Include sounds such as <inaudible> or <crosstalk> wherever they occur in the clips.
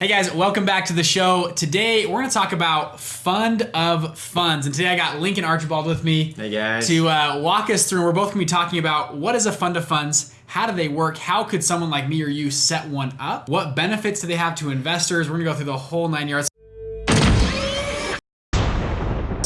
Hey guys, welcome back to the show. Today we're going to talk about fund of funds, and today I got Lincoln Archibald with me Hey guys. to uh, walk us through. We're both going to be talking about what is a fund of funds, how do they work, how could someone like me or you set one up, what benefits do they have to investors. We're going to go through the whole nine yards.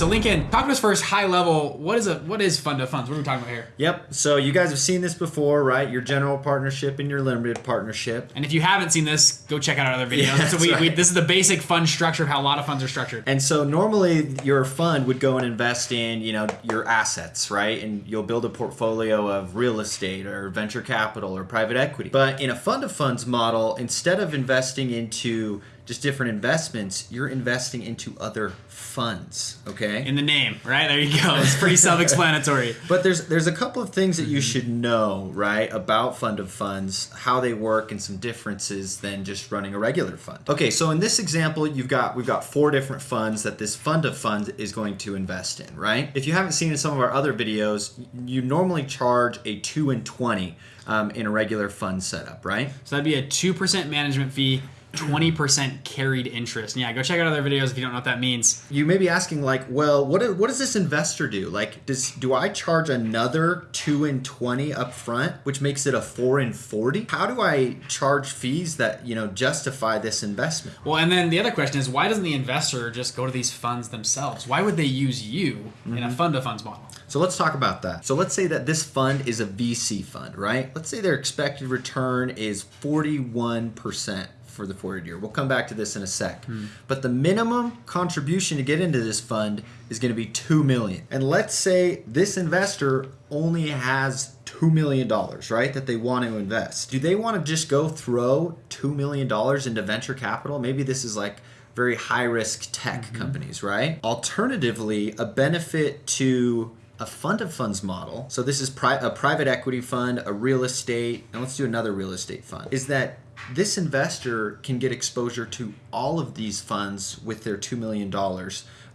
So Lincoln, talk to us first, high level. What is a what is fund of funds? What are we talking about here? Yep. So you guys have seen this before, right? Your general partnership and your limited partnership. And if you haven't seen this, go check out our other videos. <laughs> Yeah, so we, we, right. this is the basic fund structure of how a lot of funds are structured. And so normally your fund would go and invest in, you know, your assets, right? And you'll build a portfolio of real estate or venture capital or private equity. But in a fund of funds model, instead of investing into just different investments, you're investing into other funds, okay? in the name, right? There you go. <laughs> It's pretty self-explanatory. <laughs> But there's there's a couple of things that you should know, right, about fund of funds, how they work, and some differences than just running a regular fund. Okay, so in this example, you've got we've got four different funds that this fund of funds is going to invest in, right? If you haven't seen in some of our other videos, you normally charge a two and twenty um, in a regular fund setup, right? So that'd be a 2% management fee, 20% carried interest. And yeah, go check out other videos if you don't know what that means. You may be asking, like, well, what do- what does this investor do? Like, does do I charge another two and twenty up front, which makes it a four and forty? How do I charge fees that you know justify this investment? Well, and then the other question is why doesn't the investor just go to these funds themselves? Why would they use you in a mm-hmm. fund of funds model? So let's talk about that. So let's say that this fund is a VC fund, right? Let's say their expected return is forty one percent for the forward year. We'll come back to this in a sec. Hmm. But the minimum contribution to get into this fund is going to be 2 million. And let's say this investor only has 2 million dollars, right? That they want to invest. Do they want to just go throw 2 million dollars into venture capital? Maybe this is like very high risk tech mm-hmm. companies, right? Alternatively, a benefit to a fund of funds model. So this is pri- a private equity fund, a real estate, and let's do another real estate fund. Is that this investor can get exposure to all of these funds with their $2 million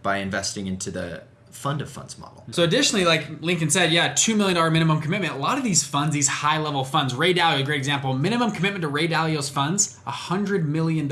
by investing into the fund of funds model. So additionally, like Lincoln said, yeah, $2 million minimum commitment. A lot of these funds, these high level funds, Ray Dalio, a great example, minimum commitment to Ray Dalio's funds, $100 million,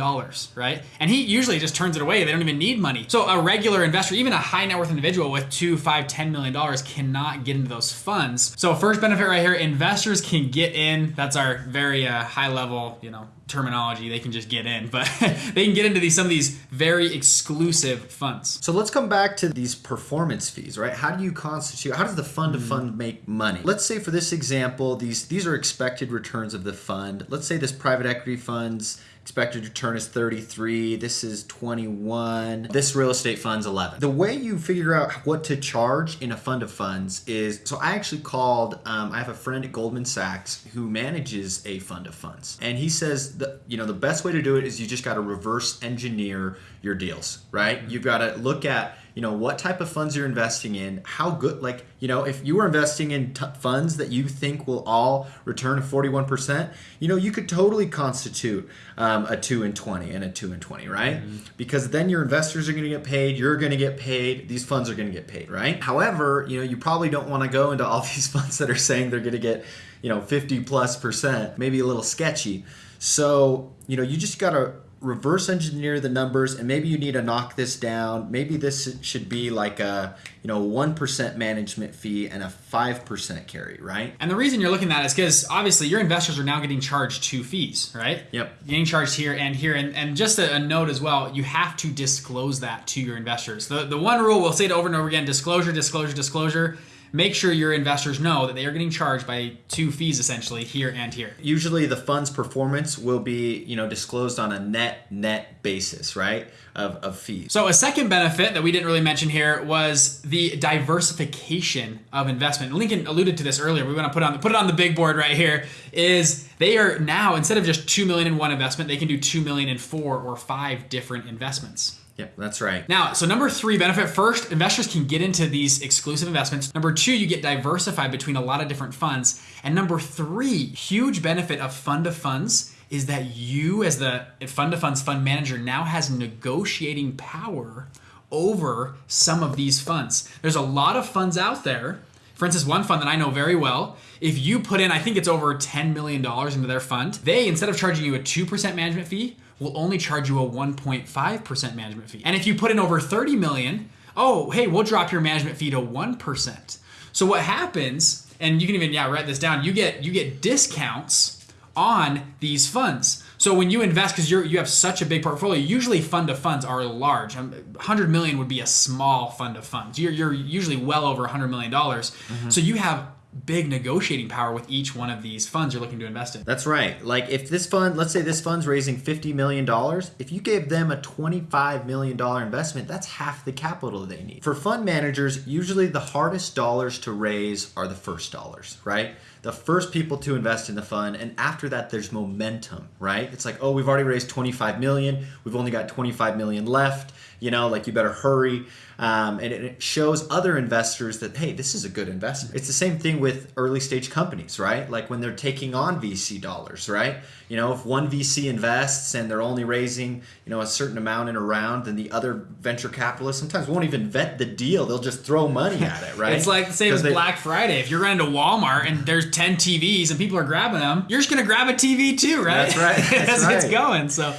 right? And he usually just turns it away. They don't even need money. So a regular investor, even a high net worth individual with two, five, $10 million cannot get into those funds. So first benefit right here, investors can get in. That's our very uh, high level, you know, terminology. They can just get in, but <laughs> they can get into these some of these very exclusive funds. So let's come back to these performance fees, right? How do you constitute how does the fund of hmm. fund make money? Let's say for this example, these these are expected returns of the fund. Let's say this private equity fund's expected return is 33, this is 21, this real estate fund's 11. The way you figure out what to charge in a fund of funds is so I actually called um, I have a friend at Goldman Sachs who manages a fund of funds. And he says that you know the best way to do it is you just got to reverse engineer your deals, right? You've got to look at you know what type of funds you're investing in how good like you know if you were investing in funds that you think will all return 41% you know you could totally constitute um, a 2 and 20 and a 2 and 20 right? Because then your investors are going to get paid you're going to get paid these funds are going to get paid right? However you know you probably don't want to go into all <laughs> these funds that are saying they're going to get you know 50 plus percent maybe a little sketchy. So you know you just got to reverse engineer the numbers and maybe you need to knock this down maybe this should be like a you know 1% management fee and a 5% carry right And the reason you're looking at it is because obviously your investors are now getting charged two fees, right? Yep. Getting charged here and here. And, and just a, a note as well, you have to disclose that to your investors. The, the one rule, we'll say it over and over again disclosure, disclosure, disclosure. Make sure your investors know that they are getting charged by two fees essentially here and here. usually the fund's performance will be you know disclosed on a net net basis right of, of fees So a second benefit that we didn't really mention here was the diversification of investment. Lincoln alluded to this earlier. We want to put on put it on the big board right here. Is they are now instead of just two million in one investment, they can do two million in four or five different investments. Yep, that's right. Now, so number three benefit first, investors can get into these exclusive investments. Number two, you get diversified between a lot of different funds. And number three, huge benefit of fund of funds is that you, as the fund of funds fund manager, now has negotiating power over some of these funds. There's a lot of funds out there. For instance, one fund that I know very well, if you put in, I think it's over $10 million into their fund, they, instead of charging you a 2% management fee, will only charge you a 1.5% management fee. And if you put in over 30 million, oh, hey, we'll drop your management fee to 1%. So what happens, and you can even yeah, write this down, you get you get discounts on these funds. So when you invest, because you you have such a big portfolio, usually fund of funds are large. 100 million would be a small fund of funds. You're, you're usually well over 100 million dollars. Mm-hmm. So you have big negotiating power with each one of these funds you're looking to invest in. That's right. Like if this fund, let's say this fund's raising $50 million, if you gave them a $25 million investment, that's half the capital they need. For fund managers, usually the hardest dollars to raise are the first dollars, right? The first people to invest in the fund, and after that, there's momentum, right? It's like, oh, we've already raised 25 million, we've only got 25 million left you know, like you better hurry. Um, and it shows other investors that, hey, this is a good investment. It's the same thing with early stage companies, right? Like when they're taking on VC dollars, right? You know, if one VC invests and they're only raising, you know, a certain amount in a round, then the other venture capitalists sometimes won't even vet the deal. They'll just throw money at it, <laughs> right? it's like the same as they, Black Friday. If you're running to Walmart and there's 10 TVs and people are grabbing them, you're just going to grab a TV too, right? That's right. <laughs> That's, That's right. it's going. So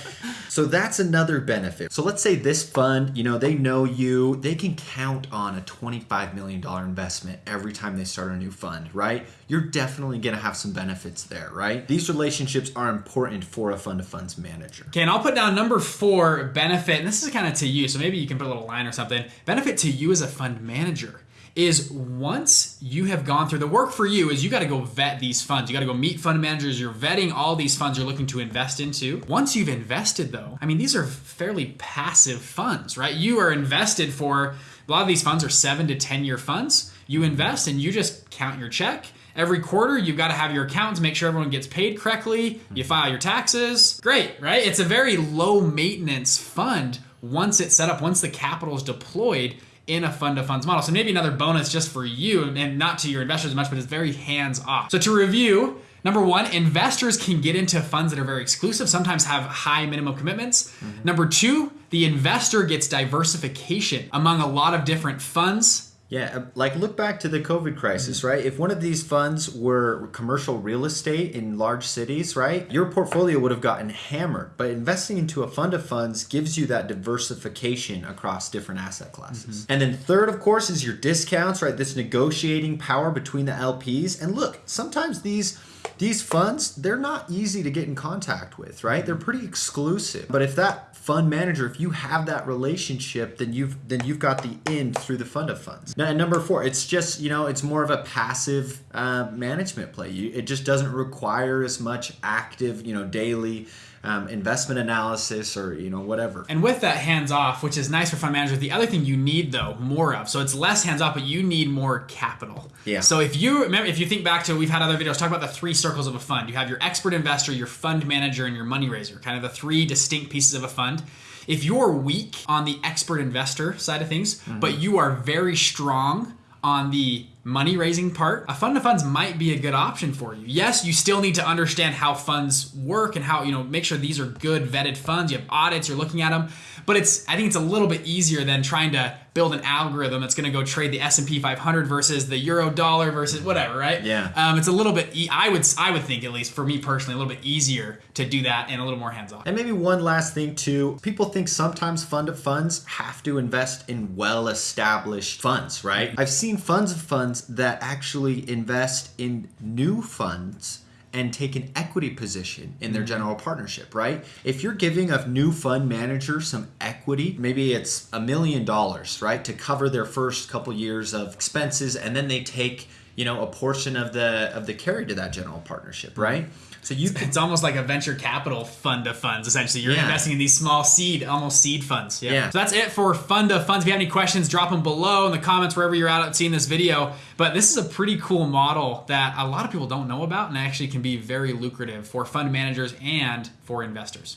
so that's another benefit. So let's say this fund, you know, they know you, they can count on a $25 million investment every time they start a new fund, right? You're definitely to have some benefits there, right? These relationships are important for a fund of funds manager. Okay, and I'll put down number four benefit, and this is kind of to you, so maybe you can put a little line or something. Benefit to you as a fund manager is once you have gone through the work for you is you got to go vet these funds. You got to go meet fund managers. You're vetting all these funds you're looking to invest into. Once you've invested though, I mean these are fairly passive funds, right? You are invested for a lot of these funds are 7 to 10 year funds. You invest and you just count your check. Every quarter, you've got to have your accountants make sure everyone gets paid correctly. You mm-hmm. file your taxes. Great, right? It's a very low maintenance fund once it's set up, once the capital is deployed in a fund of funds model. So maybe another bonus just for you and not to your investors as much, but it's very hands off. So to review, Number one, investors can get into funds that are very exclusive, sometimes have high minimum commitments. Mm-hmm. Number two, the investor gets diversification among a lot of different funds yeah, uh, like look back to the COVID crisis, right? If one of these funds were commercial real estate in large cities, right, your portfolio would have gotten hammered. But investing into a fund of funds gives you that diversification across different asset classes. Mm-hmm. And then third, of course, is your discounts, right? This negotiating power between the LPs. And look, sometimes these these funds, they're not easy to get in contact with, right? They're pretty exclusive. But if that fund manager, if you have that relationship, then you've then you've got the end through the fund of funds. Now, number four, it's just you know it's more of a passive uh, management play. You, it just doesn't require as much active you know daily um, investment analysis or you know whatever. And with that hands off, which is nice for fund managers, the other thing you need though more of. So it's less hands off, but you need more capital. Yeah. So if you remember, if you think back to we've had other videos talk about the three circles of a fund. You have your expert investor, your fund manager, and your money raiser. Kind of the three distinct pieces of a fund. If you're weak on the expert investor side of things, mm-hmm. but you are very strong on the money raising part, a fund of funds might be a good option for you. Yes, you still need to understand how funds work and how, you know, make sure these are good vetted funds. You have audits, you're looking at them, but it's I think it's a little bit easier than trying to build an algorithm that's going to go trade the S&P 500 versus the euro dollar versus whatever, right? Yeah. Um, it's a little bit e- I would I would think at least for me personally a little bit easier to do that and a little more hands off. And maybe one last thing too, people think sometimes fund of funds have to invest in well-established funds, right? I've seen funds of funds that actually invest in new funds and take an equity position in their mm-hmm. general partnership, right? If you're giving a new fund manager some equity, maybe it's a million dollars, right, to cover their first couple years of expenses, and then they take you know a portion of the of the carry to that general partnership, right? So you it's almost like a venture capital fund of funds. Essentially, you're yeah. investing in these small seed, almost seed funds. Yeah. yeah. So that's it for fund of funds. If you have any questions, drop them below in the comments wherever you're out at seeing this video. But this is a pretty cool model that a lot of people don't know about, and actually can be very lucrative for fund managers and for investors.